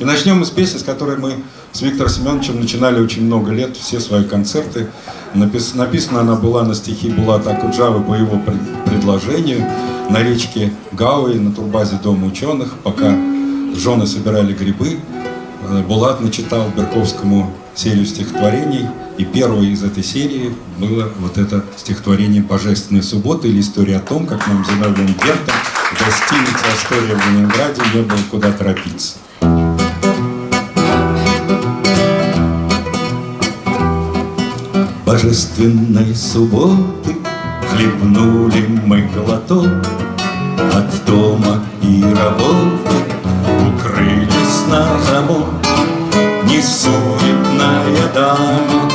И начнем мы с песни, с которой мы с Виктором Семеновичем начинали очень много лет, все свои концерты. Напис, написана она была на стихи Булата Акуджавы по его предложению на речке Гауи на турбазе Дома ученых, пока жены собирали грибы. Э, Булат начитал Берковскому серию стихотворений, и первой из этой серии было вот это стихотворение «Божественная суббота» или история о том, как нам Зиновьем Гертом в гостинице «Астория» в Ленинграде не было куда торопиться. Божественной субботы Хлебнули мы глоток От дома и работы Укрылись на замок. Не суетная дама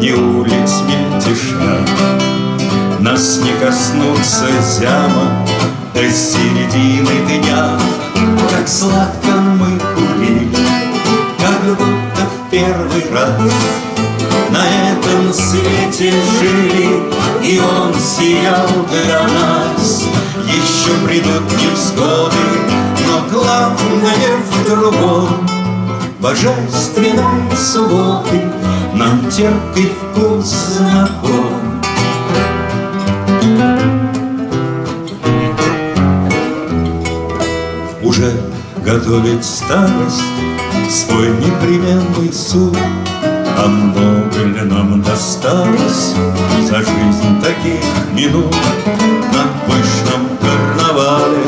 Не улиц мельтешна Нас не коснутся зяма До середины дня. Как сладко мы курили Как будто в первый раз этом свете жили, И он сиял для нас. Еще придут невзгоды, но главное в другом. Божественной субботы нам терпкий вкус знаком. Уже готовит старость свой непременный суд, а много ли нам досталось за жизнь таких минут? На пышном карнавале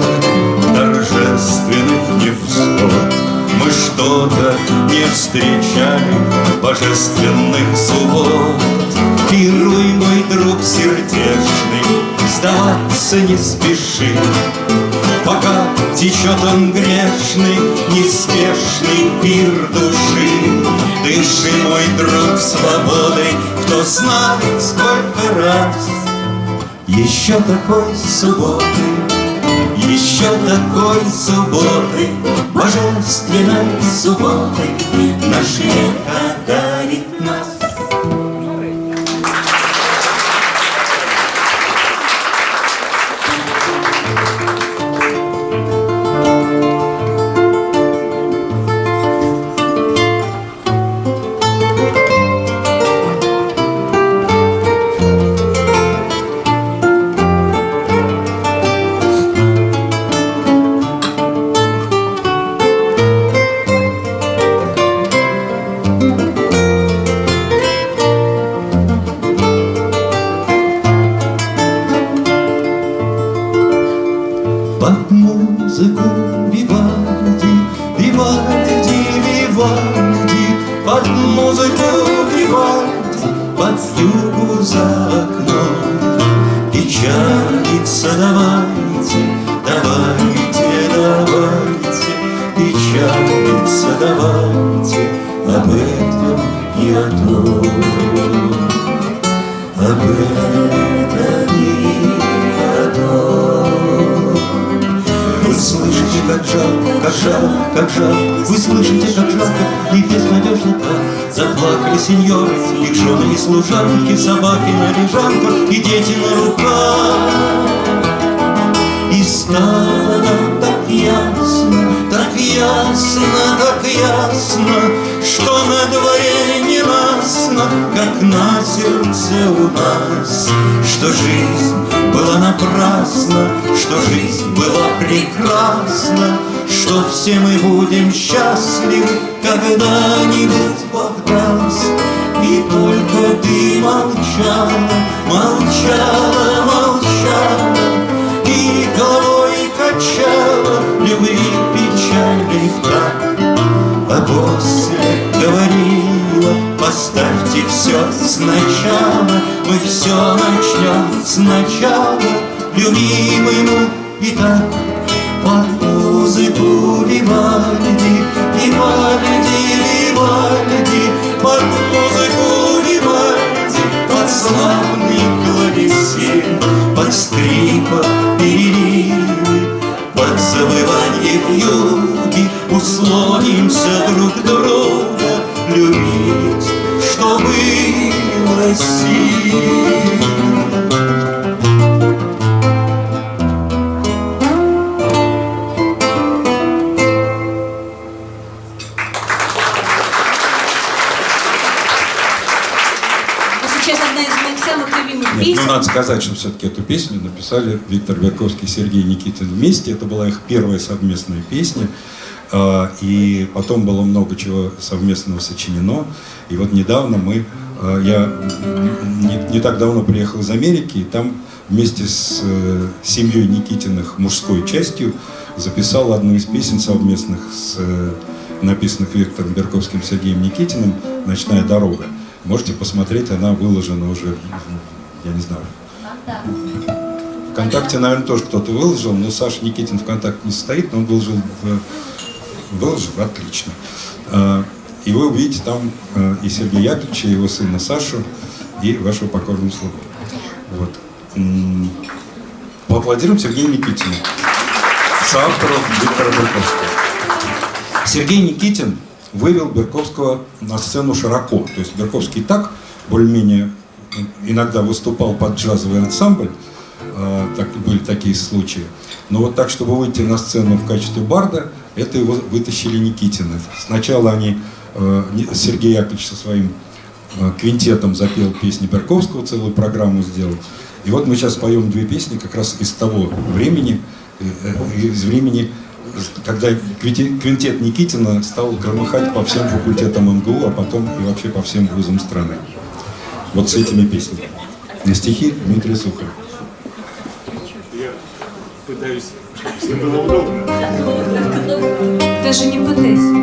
торжественных невзгод Мы что-то не встречали божественных суббот. Пируй, мой друг сердечный, сдаваться не спеши. Пока течет он грешный, неспешный пир души. Дыши, мой друг, свободой, кто знает, сколько раз. Еще такой субботы, еще такой субботы, Божественной субботы Наш века дарит нас. Вивальди, Вивальди, под музыку Вивальди, под югу за окном. Печалиться давайте, давайте, давайте, печалиться давайте об этом и о том, об этом. Служанки, собаки на лежанках и дети на руках. И стало так ясно, так ясно, так ясно, Что на дворе не ясно, как на сердце у нас, Что жизнь была напрасна, что жизнь была прекрасна, Что все мы будем счастливы, когда-нибудь Бог даст. И только ты молчала, молчала, молчала, И головой качала любви печальной в так. А после говорила, поставьте все сначала, Мы все начнем сначала, любимому и так музыку Вивальди, Вивальди, Вивальди, под музыку Вивальди, под славный клавесин, под скрипа переливы, под завывание вьюги услонимся друг друга любить, что было сил. Сказать, что все-таки эту песню написали Виктор Берковский и Сергей Никитин вместе. Это была их первая совместная песня. А, и потом было много чего совместного сочинено. И вот недавно мы, а, я не, не так давно приехал из Америки, и там вместе с э, семьей Никитиных мужской частью записал одну из песен совместных, с, э, написанных Виктором Берковским и Сергеем Никитиным «Ночная дорога». Можете посмотреть, она выложена уже, я не знаю, ВКонтакте, наверное, тоже кто-то выложил, но Саша Никитин ВКонтакте не стоит, но он выложил Выложил? Отлично. А, и вы увидите там а, и Сергея Яковлевича, и его сына Сашу, и вашего покорного слугу. Вот. Поаплодируем Сергею Никитину, соавтору Виктора Берковского. Сергей Никитин вывел Берковского на сцену широко. То есть Берковский так более-менее иногда выступал под джазовый ансамбль, а, так, были такие случаи. Но вот так, чтобы выйти на сцену в качестве барда, это его вытащили Никитины. Сначала они, э, Сергей Яковлевич со своим э, квинтетом запел песни Берковского, целую программу сделал. И вот мы сейчас поем две песни как раз из того времени, э, из времени, когда квинтет Никитина стал громыхать по всем факультетам МГУ, а потом и вообще по всем вузам страны. Вот с этими песнями. На стихи Дмитрия Сухаря. Я пытаюсь, чтобы было удобно. Даже не пытайся.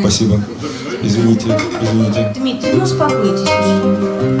Спасибо. Извините, извините. Дмитрий, ну успокойтесь уже.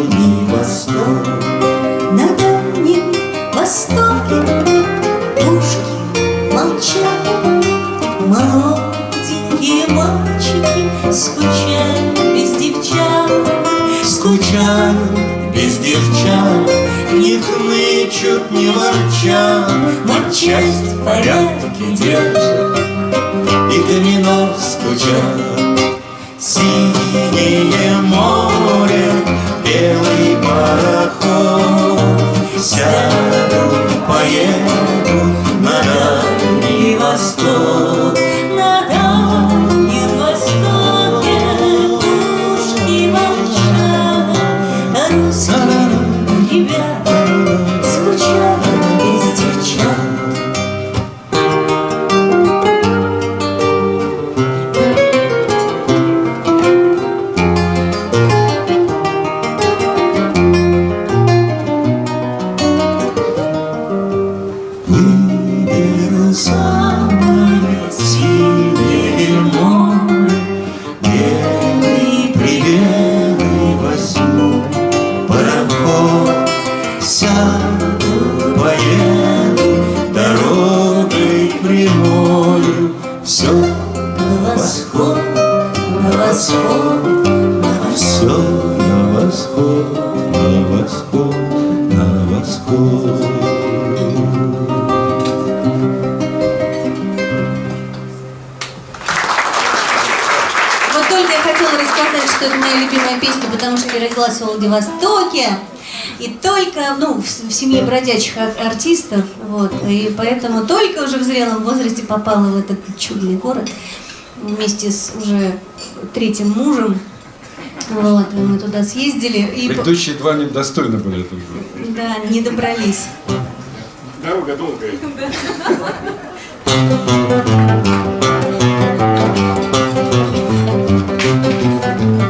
Дальний восток. На дальнем востоке пушки молчат, Молоденькие мальчики скучают без девчат. Скучают без девчат, Не хнычут, не ворчат, Матчасть в порядке держат, И домино скучат. Синее море, белый пароход, Сяду, поеду на дальний восток. На дальнем востоке пушки молчат, русские на восход, на восход. Вот только я хотела рассказать, что это моя любимая песня, потому что я родилась в Владивостоке. И только, ну, в, в семье бродячих ар- артистов, вот, и поэтому только уже в зрелом возрасте попала в этот чудный город вместе с уже третьим мужем. Вот, мы туда съездили. И... Предыдущие два недостойны были этого. Да, не добрались. Дорога долгая.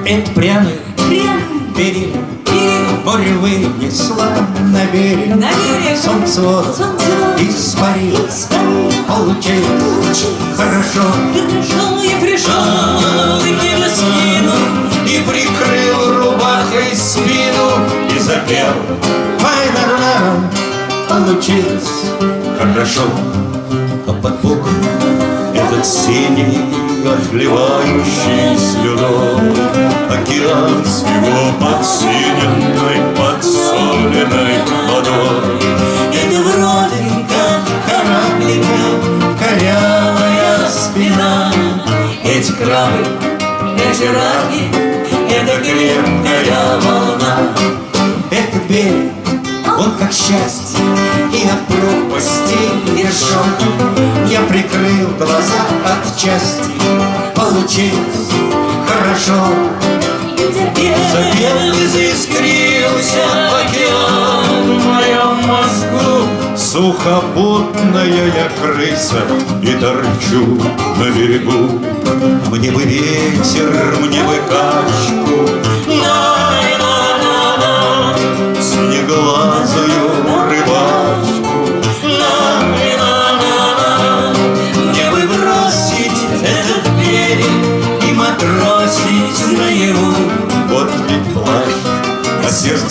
Это пряный, пряный берег, берег, вынесла на берег, на берег. солнце воду испарил, Получилось хорошо, хорошо я пришел, и киносил. И прикрыл рубахой спину. И запел. Файнерна Получилось. Хорошо. А под боком этот синий Отливающий слюной Океан с его подсиненной Подсоленной водой. Это вроде как кораблика Корявая спина. Эти крабы, Эти раки крепкая волна. Этот берег Он как счастье и от пропасти вершок Я прикрыл глаза от счастья Получилось хорошо. Запел и заискрился океан в моем мозгу Сухопутная я крыса и торчу на берегу Мне бы ветер, мне бы качку Снеглазую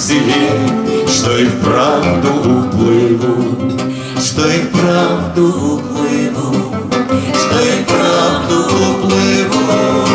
тебе, что и вправду уплыву, что и вправду уплыву, что и вправду уплыву.